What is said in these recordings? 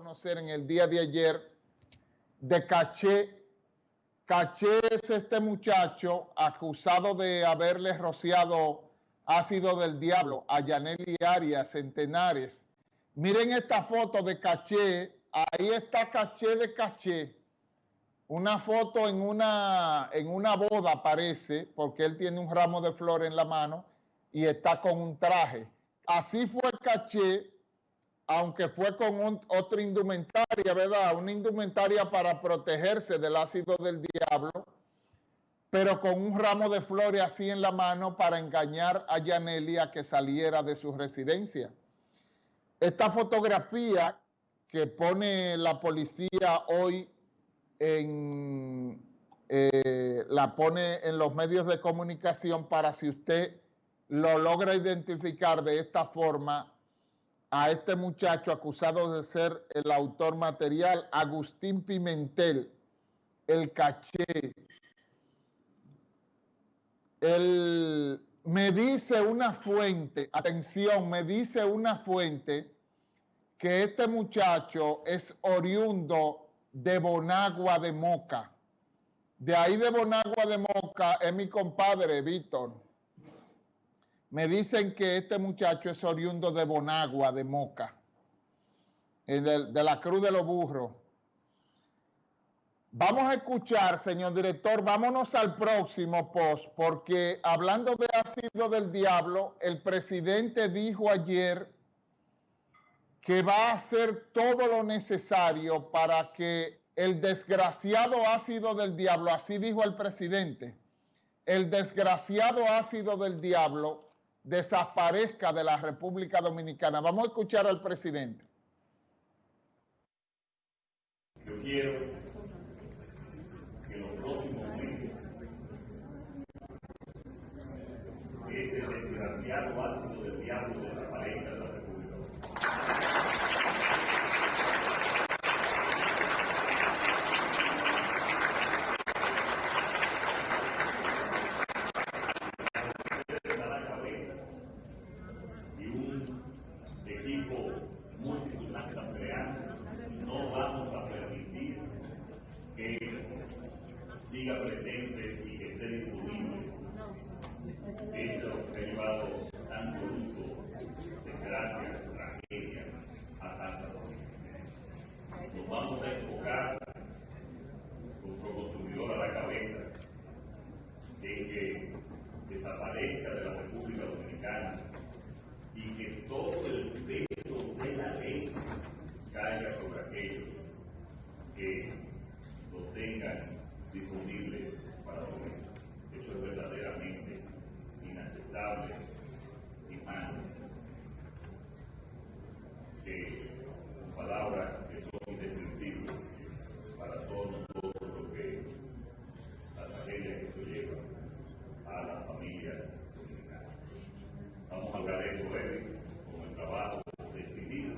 conocer en el día de ayer de Caché. Caché es este muchacho acusado de haberle rociado ácido del diablo a Yaneli Arias Centenares. Miren esta foto de Caché. Ahí está Caché de Caché. Una foto en una, en una boda parece, porque él tiene un ramo de flor en la mano y está con un traje. Así fue Caché aunque fue con otra indumentaria, ¿verdad? Una indumentaria para protegerse del ácido del diablo, pero con un ramo de flores así en la mano para engañar a Yanelia que saliera de su residencia. Esta fotografía que pone la policía hoy en, eh, la pone en los medios de comunicación para si usted lo logra identificar de esta forma, a este muchacho acusado de ser el autor material, Agustín Pimentel, el caché. El, me dice una fuente, atención, me dice una fuente que este muchacho es oriundo de Bonagua de Moca. De ahí de Bonagua de Moca es mi compadre Víctor. Me dicen que este muchacho es oriundo de Bonagua, de Moca, de, de la Cruz de los Burros. Vamos a escuchar, señor director, vámonos al próximo post, porque hablando de ácido del diablo, el presidente dijo ayer que va a hacer todo lo necesario para que el desgraciado ácido del diablo, así dijo el presidente, el desgraciado ácido del diablo desaparezca de la República Dominicana. Vamos a escuchar al presidente. Yo quiero que los próximos meses ese desgraciado ácido del diablo desaparezca presente y que esté disponible. Eso ha llevado tanto luto, desgracia, tragedia a Santa. Nos vamos a enfocar, nuestro consumidor a la cabeza, en que desaparezca de la República Dominicana y que todo el peso de la ley caiga sobre aquellos que lo tengan disponible para todos. Eso es verdaderamente inaceptable y malo. Palabras que son indescriptibles para todos nosotros que la tragedia que se lleva a la familia dominicana. Vamos a hablar de eso, Eric, con el trabajo decidido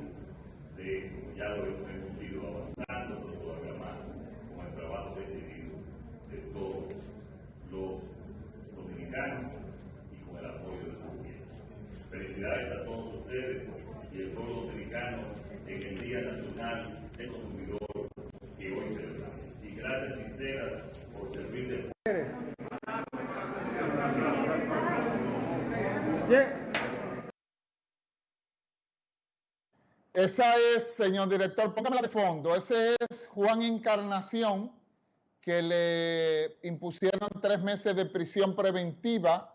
de, ya lo hemos ido avanzando, pero todavía más, con el trabajo decidido de todos los dominicanos y con el apoyo del gobierno. Felicidades a todos ustedes y el pueblo dominicano en el Día Nacional del Consumidor que hoy celebramos. Y gracias sinceras por servir de... Esa es, señor director, póngamela de fondo. Ese es Juan Encarnación, que le impusieron tres meses de prisión preventiva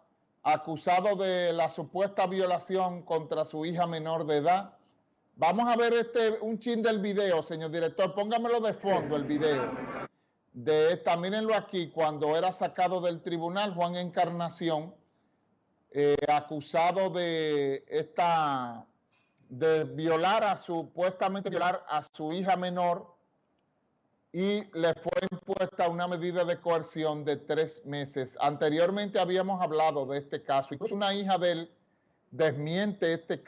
acusado de la supuesta violación contra su hija menor de edad. Vamos a ver este un chin del video, señor director. Póngamelo de fondo el video. De esta, mírenlo aquí, cuando era sacado del tribunal, Juan Encarnación, eh, acusado de esta, de violar a supuestamente violar a su hija menor y le fue impuesta una medida de coerción de tres meses. Anteriormente habíamos hablado de este caso, incluso una hija de él desmiente este